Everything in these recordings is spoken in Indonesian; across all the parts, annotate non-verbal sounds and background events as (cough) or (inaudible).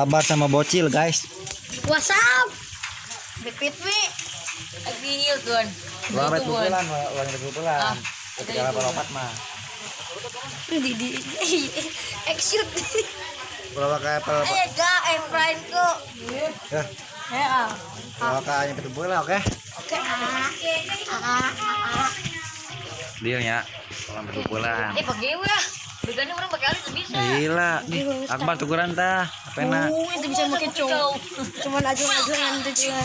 Babar sama bocil guys. WhatsApp. Repeat me. Lagi heal tuan. Uang red pukulan, uang red pukulan. Ketika lapar lompat mah. Di di (laughs) exit. Kalau kayak pel, Eh, gak, eh, prime kok. ya, Eh, ah. kalau kayak yang ketemu bola, oke? Oke. Ah, ah. Deal ya. Uang red pukulan. Eh, pakai ya. Begini orang pakai alis bisa. Gila, nih, Akbar tukuran tah. Apa enak? Oh, itu bisa pakai cowok. Cuman ajuan-ajuan itu jelas.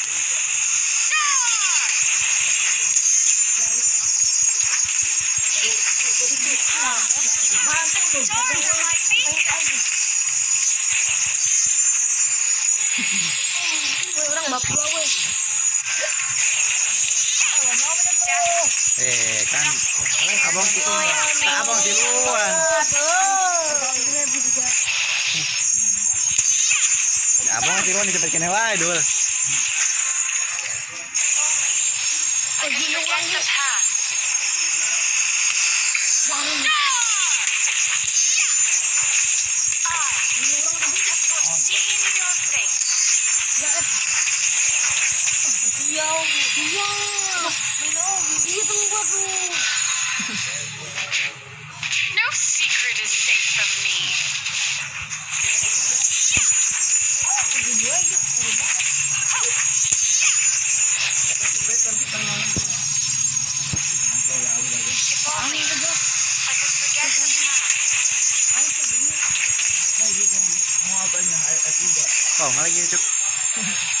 Eh, kan. Abang itu tak abang di luar. Abang di luar cepet kene wae dul. Iya, iya. Iya tuh gua tuh. No secret is safe from me. Oh, lagi cuk. (laughs)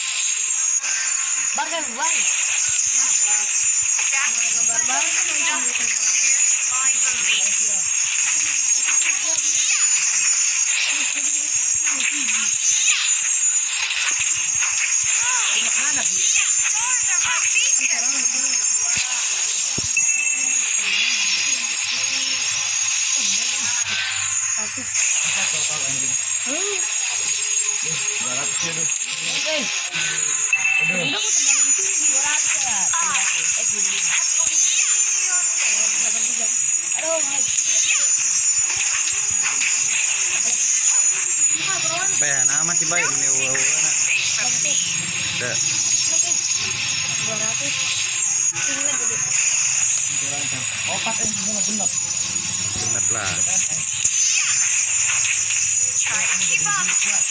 Bahkan ban. My belief. Stars Baik ini wow. Safe from me. Udah. Bener lah. Yeah.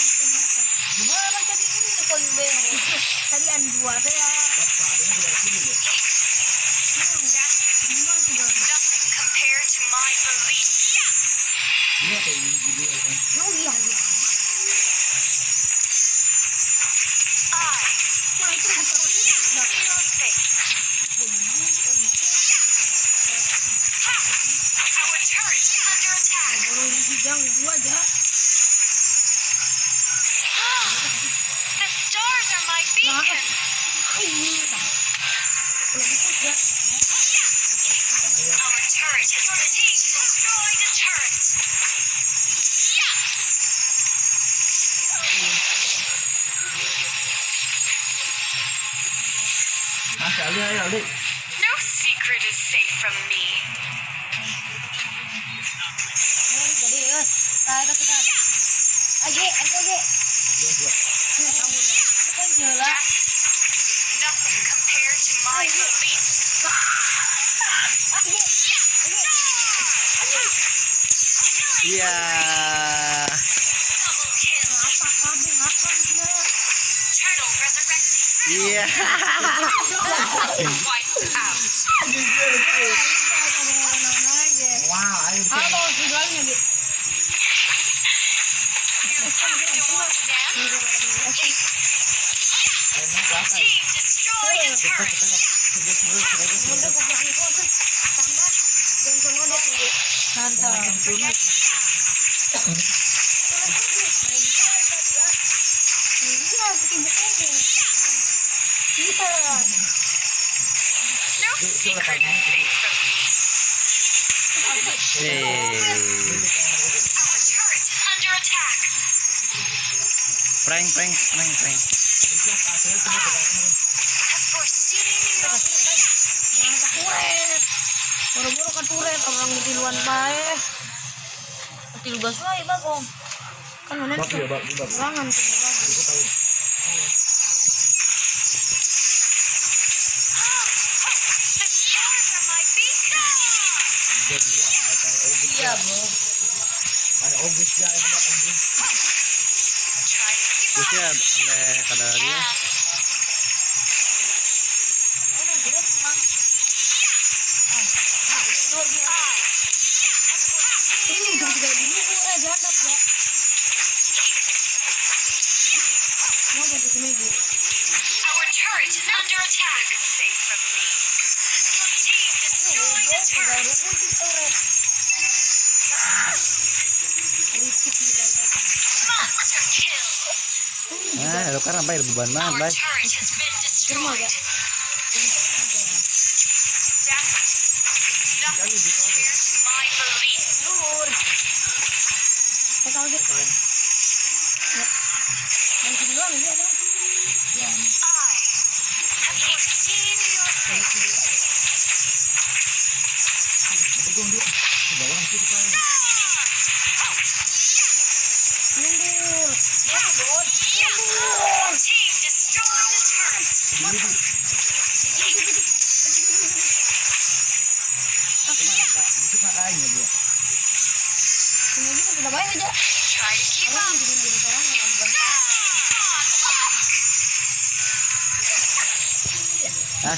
Gimana man tadi ini konber. Tadi an dua teh ya. Oh iya iya. Wah stars are my beacon. Ini. Kalau gitu ya. Our turret has your team destroyed a turret. Mas Ali ayo Ali. No secret is safe from me. Jadi yus, tayo Nothing compared to my belief. Iya. Double Prank, prank, prank, prank. Buru-buru kan kuret orang di tiluan bae. Til gas wae bagong. Kan mana ya, bak, bak. Serangan tuh. Iya, bro. Ay, August ya, ini Bak, பூசியா அந்த கலர்ல Our turret is under attack. Safe from me. Team destroyed the turret. Monster kill! Ah, lo kan sampai beban banget, Bay. Itu kakaknya dia. Sini aja. Ah,